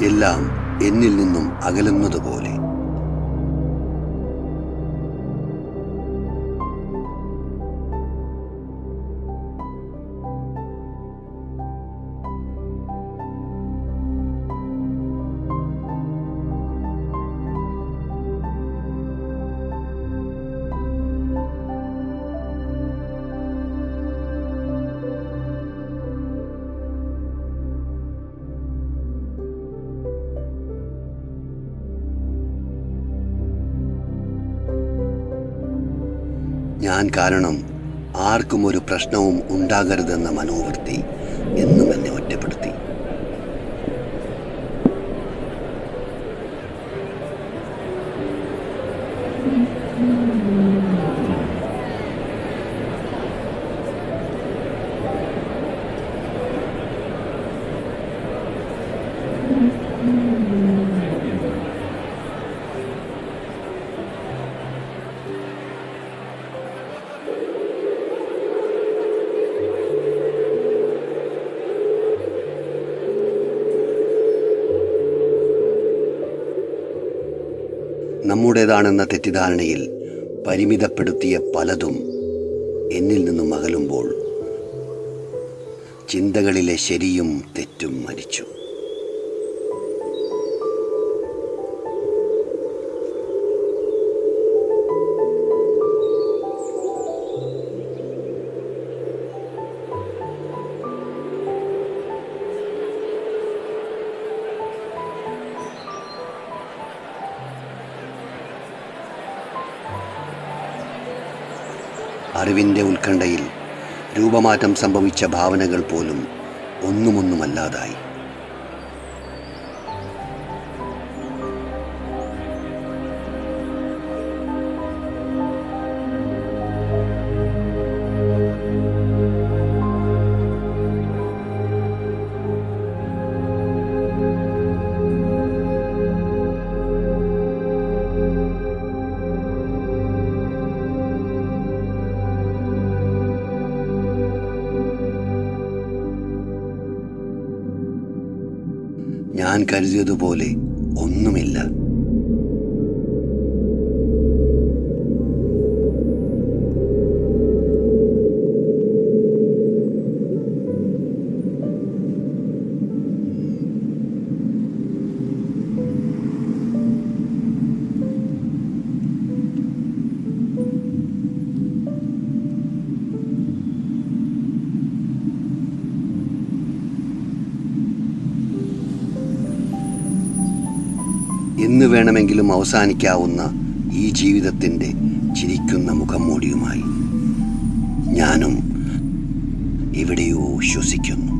എല്ലാം എന്നിൽ നിന്നും അകലുന്നതുപോലെ. ഞാൻ കാരണം ആർക്കും ഒരു പ്രശ്നവും ഉണ്ടാകരുതെന്ന മനോവൃത്തി. നമ്മുടേതാണെന്ന തെറ്റിദ്ധാരണയിൽ പരിമിതപ്പെടുത്തിയ പലതും എന്നിൽ നിന്നും അകലുമ്പോൾ ചിന്തകളിലെ ശരിയും തെറ്റും മരിച്ചു. അറിവിന്റെ ഉത്കണ്ഠയിൽ രൂപമാറ്റം സംഭവിച്ച ഭാവനകൾ പോലും ഒന്നുമൊന്നുമല്ലാതായി. ഞാൻ കരുതിയതുപോലെ ഒന്നുമില്ല. എന്ന് വേണമെങ്കിലും അവസാനിക്കാവുന്ന ഈ ജീവിതത്തിന്റെ ചിരിക്കുന്ന മുഖംമൂടിയുമായി ഞാനും എവിടെയോ ശ്വസിക്കുന്നു.